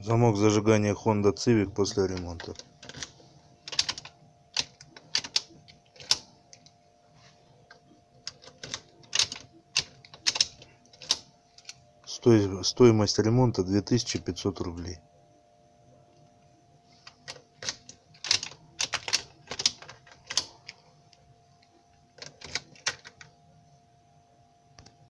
замок зажигания хонда цивик после ремонта. Стоимость ремонта две тысячи пятьсот рублей.